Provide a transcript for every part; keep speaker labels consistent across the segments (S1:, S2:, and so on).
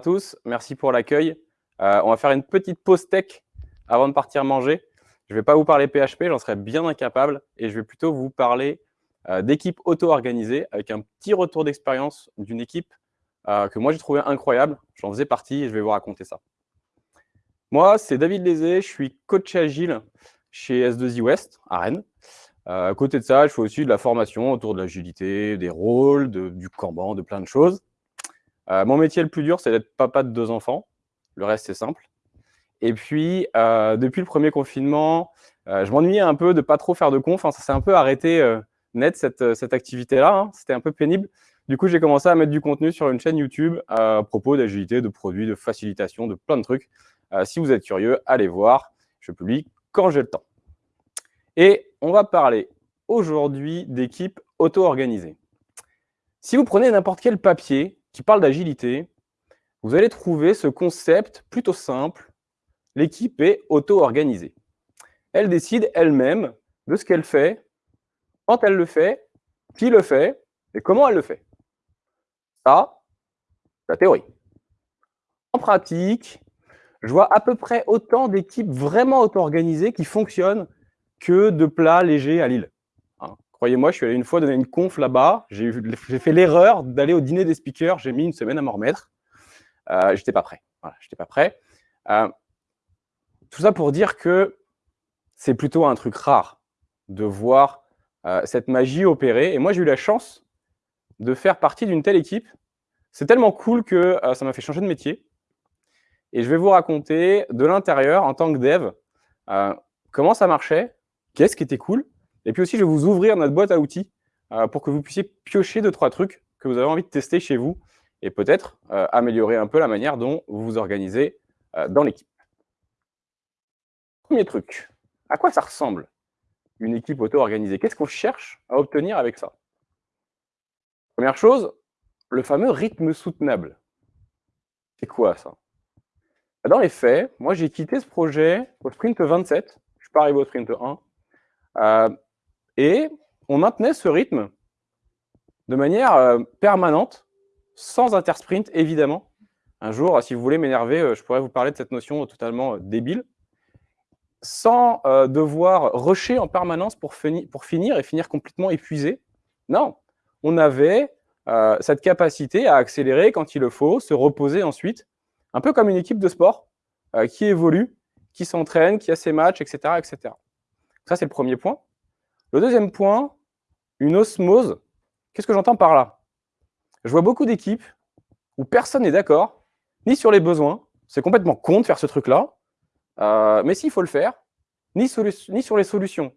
S1: tous, merci pour l'accueil. Euh, on va faire une petite pause tech avant de partir manger. Je ne vais pas vous parler PHP, j'en serais bien incapable, et je vais plutôt vous parler euh, d'équipe auto-organisée avec un petit retour d'expérience d'une équipe euh, que moi j'ai trouvé incroyable. J'en faisais partie et je vais vous raconter ça. Moi, c'est David Lézé, je suis coach agile chez S2I West à Rennes. à côté de ça, je fais aussi de la formation autour de l'agilité, des rôles, du Kanban, de plein de choses. Euh, mon métier le plus dur, c'est d'être papa de deux enfants. Le reste, c'est simple. Et puis, euh, depuis le premier confinement, euh, je m'ennuyais un peu de pas trop faire de conf. ça s'est un peu arrêté net, cette, cette activité-là. Hein. C'était un peu pénible. Du coup, j'ai commencé à mettre du contenu sur une chaîne YouTube à propos d'agilité, de produits, de facilitation, de plein de trucs. si vous êtes curieux, allez voir. Je publie quand j'ai le temps. Et on va parler aujourd'hui d'équipe auto-organisée. Si vous prenez n'importe quel papier, qui parle d'agilité, vous allez trouver ce concept plutôt simple. L'équipe est auto-organisée. Elle décide elle-même de ce qu'elle fait, quand elle le fait, qui le fait et comment elle le fait. Ça, la théorie. En pratique, je vois à peu près autant d'équipes vraiment auto-organisées qui fonctionnent que de plats légers à Lille. Croyez-moi, je suis allé une fois donner une conf là-bas. J'ai fait l'erreur d'aller au dîner des speakers. J'ai mis une semaine à m'en remettre. Euh, j'étais pas prêt. J'étais pas prêt. Euh, tout ça pour dire que c'est plutôt un truc rare de voir euh, cette magie opérer. Et moi, j'ai eu la chance de faire partie d'une telle équipe. C'est tellement cool que ça m'a fait changer de métier. Et je vais vous raconter de l'intérieur, en tant que dev, comment ça marchait, qu'est-ce qui était cool, et puis aussi, je vais vous ouvrir notre boîte à outils euh, pour que vous puissiez piocher deux, trois trucs que vous avez envie de tester chez vous et peut-être euh, améliorer un peu la manière dont vous vous organisez euh, dans l'équipe. Premier truc, à quoi ça ressemble une équipe auto-organisée? Qu'est-ce qu'on cherche à obtenir avec ça? Première chose, le fameux rythme soutenable. C'est quoi ça? Dans les faits, moi j'ai quitté ce projet au sprint 27, je suis pas arrivé au sprint 1, et on maintenait ce rythme de manière euh, permanente, sans intersprint, évidemment. Un jour, si vous voulez m'énerver, euh, je pourrais vous parler de cette notion totalement euh, débile, sans devoir rusher en permanence pour, pour, finir et finir complètement épuisé. Non, on avait cette capacité à accélérer quand il le faut, se reposer ensuite, un peu comme une équipe de sport qui évolue, qui s'entraîne, qui a ses matchs, etc. etc. Ça, c'est le premier point. Le deuxième point, une osmose. Qu'est-ce que j'entends par là? Je vois beaucoup d'équipes où personne n'est d'accord, ni sur les besoins, c'est complètement con de faire ce truc-là, euh, mais s'il faut le faire, ni, sur les solutions.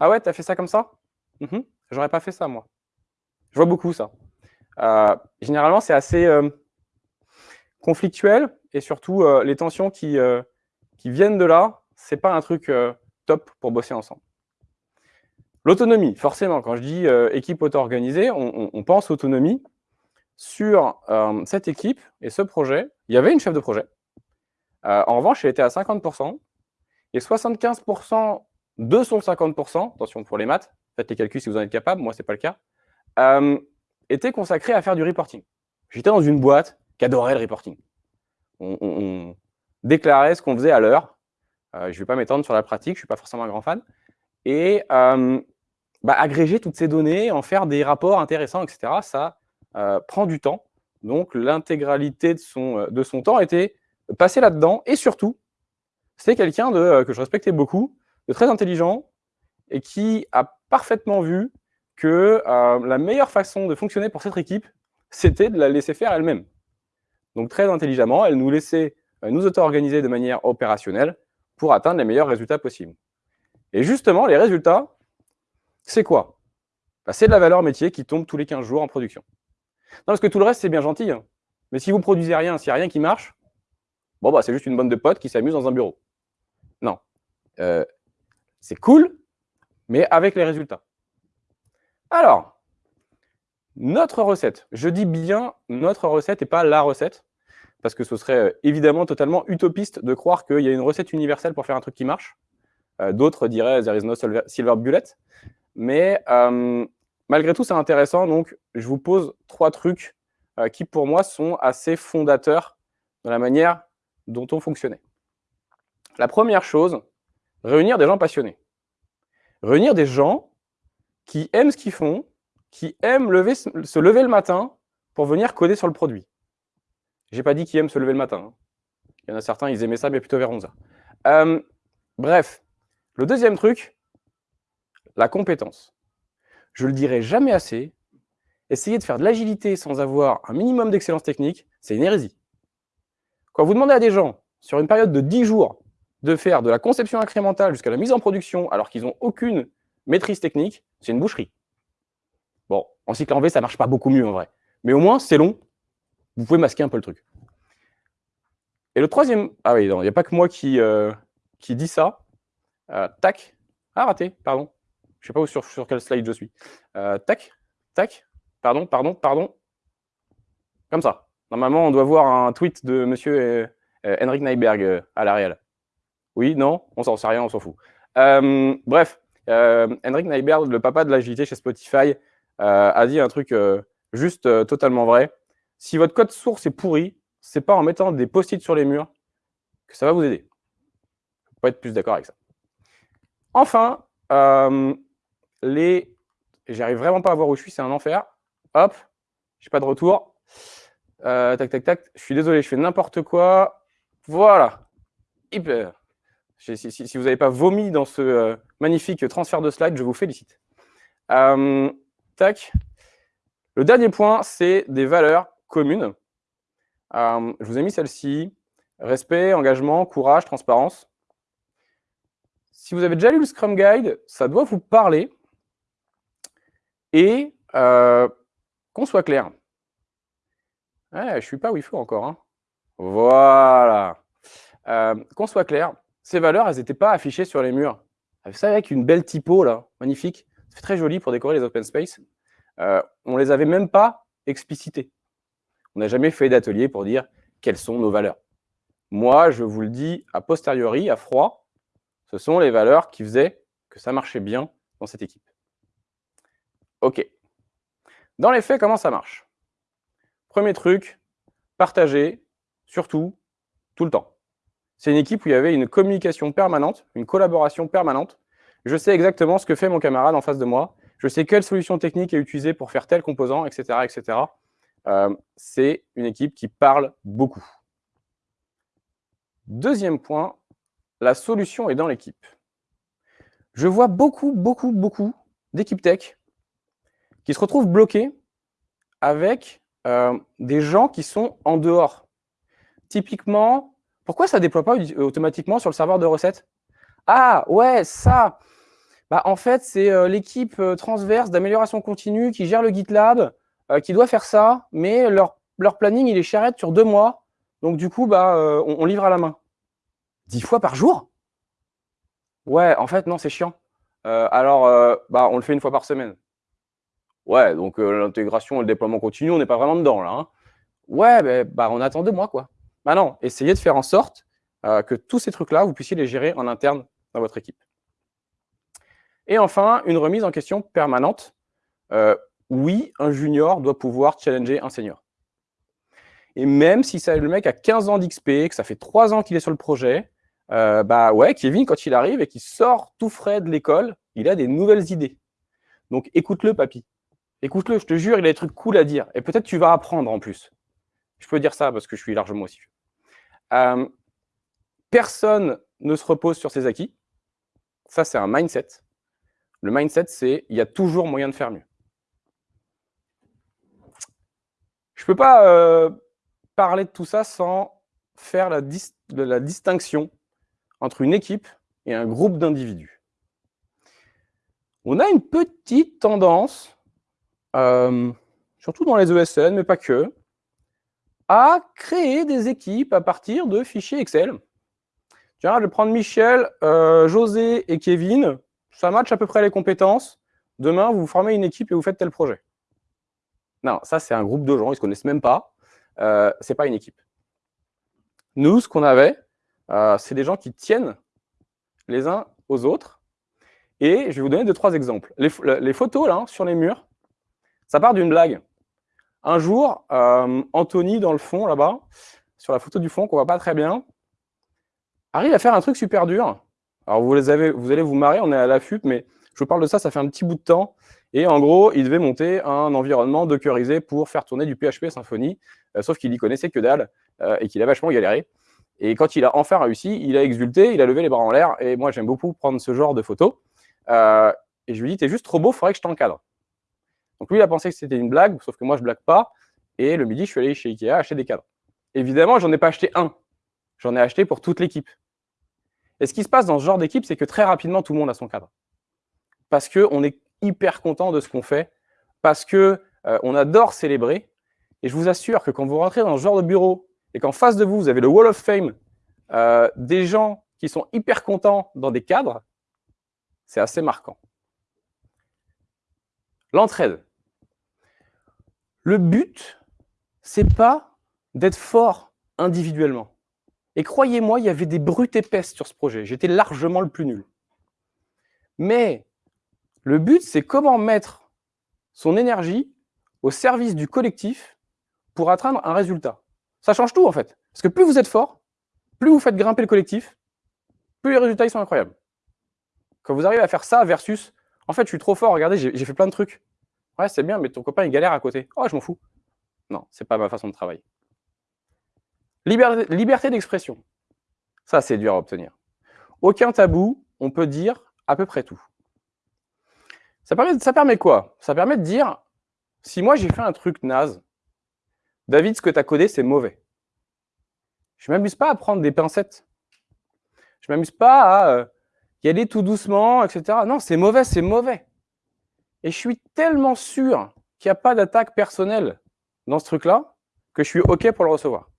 S1: Ah ouais, tu as fait ça comme ça? Mhm. J'aurais pas fait ça, moi. Je vois beaucoup ça. Euh, généralement, c'est assez euh, conflictuel, et surtout, les tensions qui, qui viennent de là, c'est pas un truc top pour bosser ensemble. L'autonomie, forcément, quand je dis euh, équipe auto-organisée, on, pense autonomie. Sur euh, cette équipe et ce projet, il y avait une chef de projet. Euh, en revanche, elle était à 50%. Et 75% de son 50%, attention pour les maths, faites les calculs si vous en êtes capable, moi, ce n'est pas le cas, était consacré à faire du reporting. J'étais dans une boîte qui adorait le reporting. On, déclarait ce qu'on faisait à l'heure. je ne vais pas m'étendre sur la pratique, je ne suis pas forcément un grand fan. Et bah, agréger toutes ces données, en faire des rapports intéressants, etc., ça euh, prend du temps. Donc, l'intégralité de son, euh, de son temps était passée là-dedans. Et surtout, c'était quelqu'un euh, que je respectais beaucoup, de très intelligent, et qui a parfaitement vu que la meilleure façon de fonctionner pour cette équipe, c'était de la laisser faire elle-même. Donc, très intelligemment, elle nous laissait nous auto-organiser de manière opérationnelle pour atteindre les meilleurs résultats possibles. Et justement, les résultats, c'est quoi? Bah, C'est de la valeur métier qui tombe tous les 15 jours en production. Non, parce que tout le reste, c'est bien gentil. Hein. Mais si vous produisez rien, s'il n'y a rien qui marche, bon, bah, c'est juste une bande de potes qui s'amusent dans un bureau. Non. Euh, c'est cool, mais avec les résultats. Alors, notre recette. Je dis bien notre recette et pas la recette, parce que ce serait euh, évidemment totalement utopiste de croire qu'il y a une recette universelle pour faire un truc qui marche. Euh, d'autres diraient « there is no silver bullet ». Mais euh, malgré tout, c'est intéressant. Donc, je vous pose trois trucs euh, qui, pour moi, sont assez fondateurs dans la manière dont on fonctionnait. La première chose, réunir des gens passionnés. Réunir des gens qui aiment ce qu'ils font, qui aiment se lever le matin pour venir coder sur le produit. J'ai pas dit qu'ils aiment se lever le matin. Hein. Il y en a certains, ils aimaient ça, mais plutôt vers 11h. Euh, bref, le deuxième truc, la compétence. Je le dirai jamais assez, essayer de faire de l'agilité sans avoir un minimum d'excellence technique, c'est une hérésie. Quand vous demandez à des gens, sur une période de 10 jours, de faire de la conception incrémentale jusqu'à la mise en production alors qu'ils n'ont aucune maîtrise technique, c'est une boucherie. Bon, en cycle en V, ça marche pas beaucoup mieux en vrai. Mais au moins, c'est long. Vous pouvez masquer un peu le truc. Et le troisième... Ah oui, il n'y a pas que moi qui, euh, qui dit ça. Euh, tac. Ah, raté, pardon. Je ne sais pas où, sur, quel slide je suis. Euh, tac, tac, pardon, pardon, pardon. Comme ça. Normalement, on doit voir un tweet de monsieur Henrik Nyberg à la. Oui, non, on s'en sait rien, on s'en fout. bref, Henrik Nyberg, le papa de l'agilité chez Spotify, a dit un truc juste totalement vrai. Si votre code source est pourri, c'est pas en mettant des post-it sur les murs que ça va vous aider. Faut pas être plus d'accord avec ça. Enfin, euh, les... J'arrive vraiment pas à voir où je suis, c'est un enfer. Hop, j'ai pas de retour. Euh, tac, tac, tac. Je suis désolé, je fais n'importe quoi. Voilà. Hyper. Si, vous n'avez pas vomi dans ce euh, magnifique transfert de slide, je vous félicite. tac. Le dernier point, c'est des valeurs communes. je vous ai mis celle-ci. Respect, engagement, courage, transparence. Si vous avez déjà lu le Scrum Guide, ça doit vous parler. Et euh, qu'on soit clair. je ne suis pas où il encore. Hein. Voilà. Euh, qu'on soit clair, ces valeurs, elles n'étaient pas affichées sur les murs. Savez, avec une belle typo, là, magnifique. C'est très joli pour décorer les open space. Euh, on ne les avait même pas explicitées. On n'a jamais fait d'atelier pour dire quelles sont nos valeurs. Moi, je vous le dis a posteriori, à froid, ce sont les valeurs qui faisaient que ça marchait bien dans cette équipe. OK. Dans les faits, comment ça marche? Premier truc, partager, surtout, tout le temps. C'est une équipe où il y avait une communication permanente, une collaboration permanente. Je sais exactement ce que fait mon camarade en face de moi. Je sais quelle solution technique est utilisée pour faire tel composant, etc. etc. Euh, c'est une équipe qui parle beaucoup. Deuxième point, la solution est dans l'équipe. Je vois beaucoup, beaucoup, beaucoup d'équipes tech qui se retrouvent bloquées avec euh, des gens qui sont en dehors. Typiquement, pourquoi ça ne déploie pas automatiquement sur le serveur de recettes? Ah, ouais, ça bah, En fait, c'est euh, l'équipe euh, transverse d'amélioration continue qui gère le GitLab, qui doit faire ça, mais leur, planning, il est charrette sur deux mois. Donc, du coup, bah, on livre à la main. Dix fois par jour? Ouais, en fait, non, c'est chiant. Alors, bah, on le fait une fois par semaine. Ouais, donc euh, l'intégration et le déploiement continu, on n'est pas vraiment dedans, là. Hein. Ouais, ben, bah, on attend deux mois, quoi. Bah non, essayez de faire en sorte que tous ces trucs-là, vous puissiez les gérer en interne dans votre équipe. Et enfin, une remise en question permanente. oui, un junior doit pouvoir challenger un senior. Et même si le mec a 15 ans d'XP, que ça fait 3 ans qu'il est sur le projet, euh, bah ouais, Kevin, quand il arrive et qu'il sort tout frais de l'école, il a des nouvelles idées. Donc écoute-le, papy. Écoute-le, je te jure, il a des trucs cool à dire. Et peut-être tu vas apprendre en plus. Je peux dire ça parce que je suis largement aussi. Euh, personne ne se repose sur ses acquis. Ça, c'est un mindset. Le mindset, c'est il y a toujours moyen de faire mieux. Je ne peux pas euh, parler de tout ça sans faire la, la distinction entre une équipe et un groupe d'individus. On a une petite tendance, euh, surtout dans les ESN, mais pas que, à créer des équipes à partir de fichiers Excel. Tiens, je vais prendre Michel, euh, José et Kevin. Ça match à peu près les compétences. Demain, vous formez une équipe et vous faites tel projet. Non, ça, c'est un groupe de gens, ils ne se connaissent même pas. Euh, ce n'est pas une équipe. Nous, ce qu'on avait, euh, c'est des gens qui tiennent les uns aux autres. Et je vais vous donner deux, trois exemples. Les, photos là, sur les murs, ça part d'une blague. Un jour, euh, Anthony, dans le fond, là-bas, sur la photo du fond, qu'on voit pas très bien, arrive à faire un truc super dur. Alors, vous, allez vous marrer, on est à l'affût, mais je vous parle de ça, ça fait un petit bout de temps. Et en gros, il devait monter un environnement dockerisé pour faire tourner du PHP Symfony, euh, sauf qu'il y connaissait que dalle euh, et qu'il a vachement galéré. Et quand il a enfin réussi, il a exulté, il a levé les bras en l'air. Et moi, j'aime beaucoup prendre ce genre de photos. Et je lui dis, t'es juste trop beau, il faudrait que je t'encadre. Donc lui, il a pensé que c'était une blague, sauf que moi, je blague pas. Et le midi, je suis allé chez Ikea acheter des cadres. Évidemment, j'en ai pas acheté un. J'en ai acheté pour toute l'équipe. Et ce qui se passe dans ce genre d'équipe, c'est que très rapidement, tout le monde a son cadre. Parce qu'on est hyper content de ce qu'on fait, parce qu'on euh, adore célébrer. Et je vous assure que quand vous rentrez dans ce genre de bureau et qu'en face de vous, vous avez le Wall of Fame, euh, des gens qui sont hyper contents dans des cadres, c'est assez marquant. L'entraide. Le but, c'est pas d'être fort individuellement. Et croyez-moi, il y avait des brutes épaisses sur ce projet. J'étais largement le plus nul. Mais le but, c'est comment mettre son énergie au service du collectif pour atteindre un résultat. Ça change tout, en fait. Parce que plus vous êtes fort, plus vous faites grimper le collectif, plus les résultats ils sont incroyables. Quand vous arrivez à faire ça versus, en fait, je suis trop fort, regardez, j'ai fait plein de trucs. Ouais, c'est bien, mais ton copain, il galère à côté. Oh, je m'en fous. Non, c'est pas ma façon de travailler. Liberté, d'expression. Ça, c'est dur à obtenir. Aucun tabou, on peut dire à peu près tout. Ça permet, ça permet quoi? Ça permet de dire, si moi j'ai fait un truc naze, David, ce que tu as codé, c'est mauvais. Je ne m'amuse pas à prendre des pincettes. Je ne m'amuse pas à euh, y aller tout doucement, etc. Non, c'est mauvais, c'est mauvais. Et je suis tellement sûr qu'il n'y a pas d'attaque personnelle dans ce truc-là que je suis OK pour le recevoir.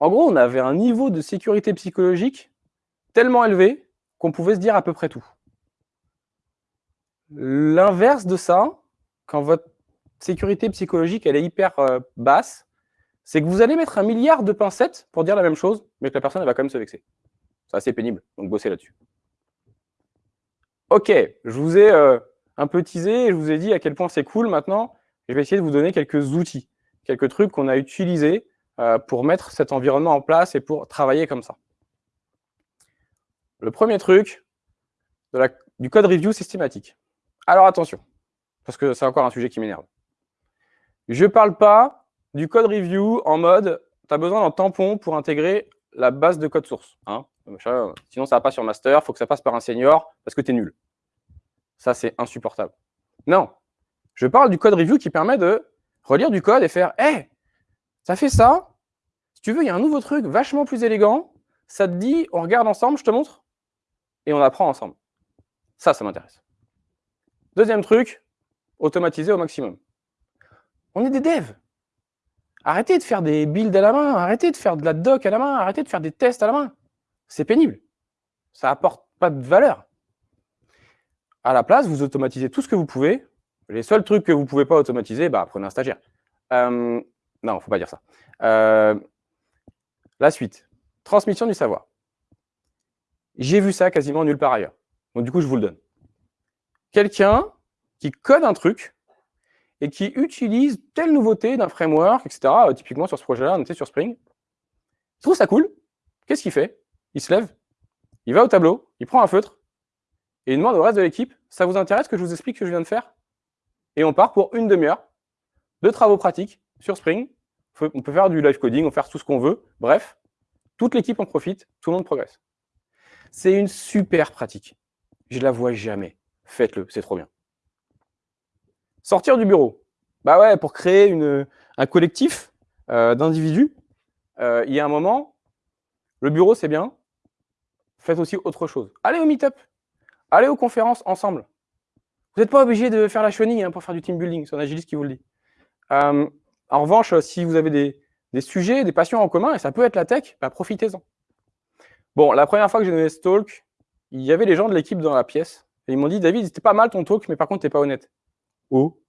S1: En gros, on avait un niveau de sécurité psychologique tellement élevé qu'on pouvait se dire à peu près tout. L'inverse de ça, quand votre sécurité psychologique est hyper euh, basse, c'est que vous allez mettre un milliard de pincettes pour dire la même chose, mais que la personne va quand même se vexer. C'est assez pénible, donc bossez là-dessus. Ok, je vous ai euh, un peu teasé et je vous ai dit à quel point c'est cool maintenant. Je vais essayer de vous donner quelques outils, quelques trucs qu'on a utilisés euh, pour mettre cet environnement en place et pour travailler comme ça. Le premier truc, du code review systématique. Alors attention, parce que c'est encore un sujet qui m'énerve. Je ne parle pas du code review en mode, tu as besoin d'un tampon pour intégrer la base de code source. Hein. Sinon, ça va pas sur master, il faut que ça passe par un senior parce que tu es nul. Ça, c'est insupportable. Non, je parle du code review qui permet de relire du code et faire « Hé, ça fait ça, si tu veux, il y a un nouveau truc vachement plus élégant, ça te dit, on regarde ensemble, je te montre, et on apprend ensemble. » Ça, ça m'intéresse. Deuxième truc, automatiser au maximum. On est des devs. Arrêtez de faire des builds à la main, arrêtez de faire de la doc à la main, arrêtez de faire des tests à la main. C'est pénible. Ça apporte pas de valeur. À la place, vous automatisez tout ce que vous pouvez. Les seuls trucs que vous ne pouvez pas automatiser, bah, prenez un stagiaire. Euh, non, il ne faut pas dire ça. Euh, la suite. Transmission du savoir. J'ai vu ça quasiment nulle part ailleurs. Donc du coup, je vous le donne quelqu'un qui code un truc et qui utilise telle nouveauté d'un framework, etc. Euh, typiquement, sur ce projet-là, on était sur Spring. Il trouve ça cool. Qu'est-ce qu'il fait? Il se lève, il va au tableau, il prend un feutre, et il demande au reste de l'équipe, ça vous intéresse que je vous explique ce que je viens de faire? Et on part pour une demi-heure de travaux pratiques sur Spring. On peut faire du live coding, on peut faire tout ce qu'on veut. Bref, toute l'équipe en profite, tout le monde progresse. C'est une super pratique. Je la vois jamais faites-le, c'est trop bien. Sortir du bureau. Bah ouais, pour créer un collectif euh, d'individus, euh, il y a un moment, le bureau c'est bien, faites aussi autre chose. Allez au meet-up, allez aux conférences ensemble. Vous n'êtes pas obligé de faire la chenille hein, pour faire du team building, c'est un agiliste qui vous le dit. Euh, en revanche, si vous avez des, sujets, des passions en commun, et ça peut être la tech, bah profitez-en. Bon, la première fois que j'ai donné ce talk, il y avait les gens de l'équipe dans la pièce. Et ils m'ont dit, David, c'était pas mal ton talk, mais par contre, t'es pas honnête. Oh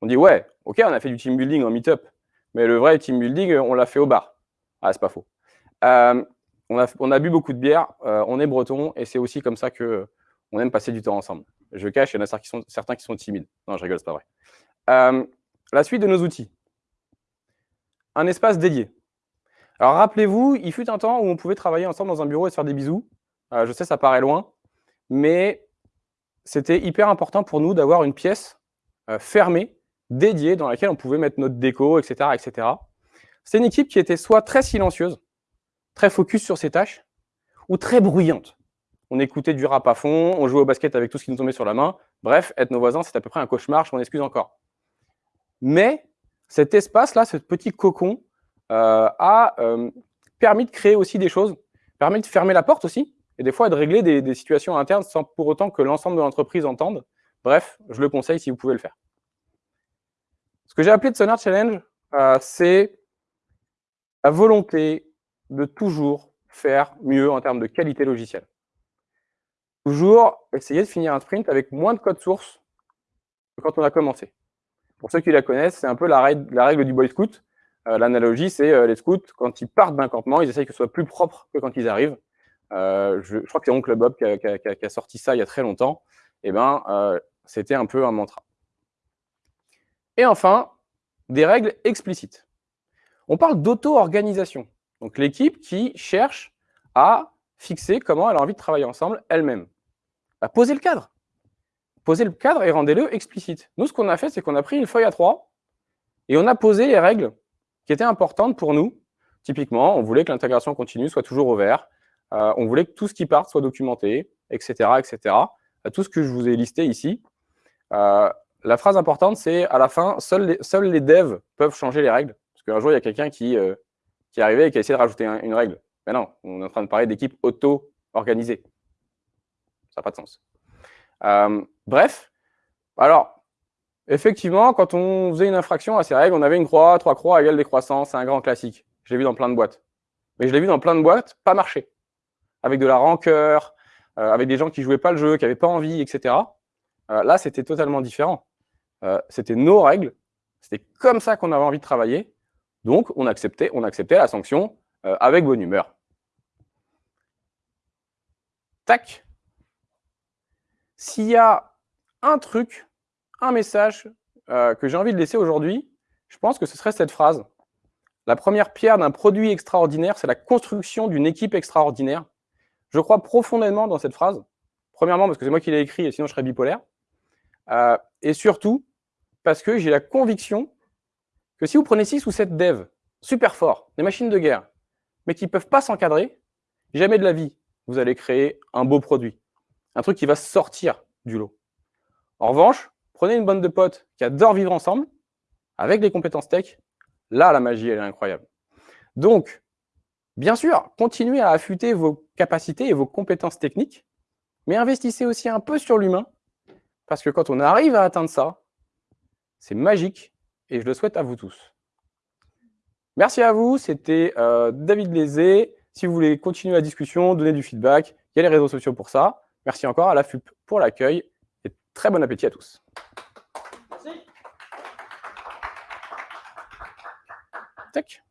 S1: On dit, ouais, ok, on a fait du team building en meet-up, mais le vrai team building, on l'a fait au bar. Ah, c'est pas faux. Euh, on, a, bu beaucoup de bière, euh, on est breton, et c'est aussi comme ça que on aime passer du temps ensemble. Je cache, il y en a certains qui sont, qui timides. Non, je rigole, c'est pas vrai. Euh, la suite de nos outils. Un espace dédié. Alors rappelez-vous, il fut un temps où on pouvait travailler ensemble dans un bureau et se faire des bisous. Euh, je sais, ça paraît loin, mais c'était hyper important pour nous d'avoir une pièce fermée, dédiée, dans laquelle on pouvait mettre notre déco, etc. etc. C'est une équipe qui était soit très silencieuse, très focus sur ses tâches, ou très bruyante. On écoutait du rap à fond, on jouait au basket avec tout ce qui nous tombait sur la main. Bref, être nos voisins, c'est à peu près un cauchemar, je m'en excuse encore. Mais cet espace-là, ce petit cocon, euh, a euh, permis de créer aussi des choses, permis de fermer la porte aussi, et des fois de régler des, situations internes sans pour autant que l'ensemble de l'entreprise entende. Bref, je le conseille si vous pouvez le faire. Ce que j'ai appelé de Sonar Challenge, euh, c'est la volonté de toujours faire mieux en termes de qualité logicielle. Toujours essayer de finir un sprint avec moins de code source que quand on a commencé. Pour ceux qui la connaissent, c'est un peu la règle, du Boy Scout. Euh, l'analogie, c'est euh, les scouts, quand ils partent d'un campement, ils essayent que ce soit plus propre que quand ils arrivent. Euh, je, crois que c'est Oncle Bob qui a, sorti ça il y a très longtemps. Eh ben, c'était un peu un mantra. Et enfin, des règles explicites. On parle d'auto-organisation. Donc l'équipe qui cherche à fixer comment elle a envie de travailler ensemble elle-même. Bah, posez le cadre. Posez le cadre et rendez-le explicite. Nous, ce qu'on a fait, c'est qu'on a pris une feuille à trois et on a posé les règles qui étaient importantes pour nous. Typiquement, on voulait que l'intégration continue soit toujours au vert. Euh, on voulait que tout ce qui part soit documenté, etc. etc. Euh, tout ce que je vous ai listé ici. Euh, la phrase importante, c'est à la fin, seuls les devs peuvent changer les règles. Parce qu'un jour, il y a quelqu'un qui, qui est arrivé et qui a essayé de rajouter une règle. Mais non, on est en train de parler d'équipe auto-organisée. Ça n'a pas de sens. bref, alors, Effectivement, quand on faisait une infraction à ces règles, on avait une croix, trois croix égale décroissance, c'est un grand classique. Je l'ai vu dans plein de boîtes. Mais je l'ai vu dans plein de boîtes, pas marcher. Avec de la rancœur, euh, avec des gens qui jouaient pas le jeu, qui n'avaient pas envie, etc. Euh, là, c'était totalement différent. Euh, c'était nos règles, c'était comme ça qu'on avait envie de travailler. Donc, on acceptait, on acceptait la sanction avec bonne humeur. Tac. S'il y a un truc un message euh, que j'ai envie de laisser aujourd'hui, je pense que ce serait cette phrase. La première pierre d'un produit extraordinaire, c'est la construction d'une équipe extraordinaire. Je crois profondément dans cette phrase. Premièrement, parce que c'est moi qui l'ai écrit, et sinon je serais bipolaire. Euh, et surtout, parce que j'ai la conviction que si vous prenez 6 ou 7 devs super forts, des machines de guerre, mais qui ne peuvent pas s'encadrer, jamais de la vie, vous allez créer un beau produit. Un truc qui va sortir du lot. En revanche, Prenez une bande de potes qui adorent vivre ensemble, avec des compétences tech, là, la magie, elle est incroyable. Donc, bien sûr, continuez à affûter vos capacités et vos compétences techniques, mais investissez aussi un peu sur l'humain, parce que quand on arrive à atteindre ça, c'est magique, et je le souhaite à vous tous. Merci à vous, c'était euh, David Lézé. Si vous voulez continuer la discussion, donner du feedback, il y a les réseaux sociaux pour ça. Merci encore à la FUP pour l'accueil, et très bon appétit à tous. Merci. Tac.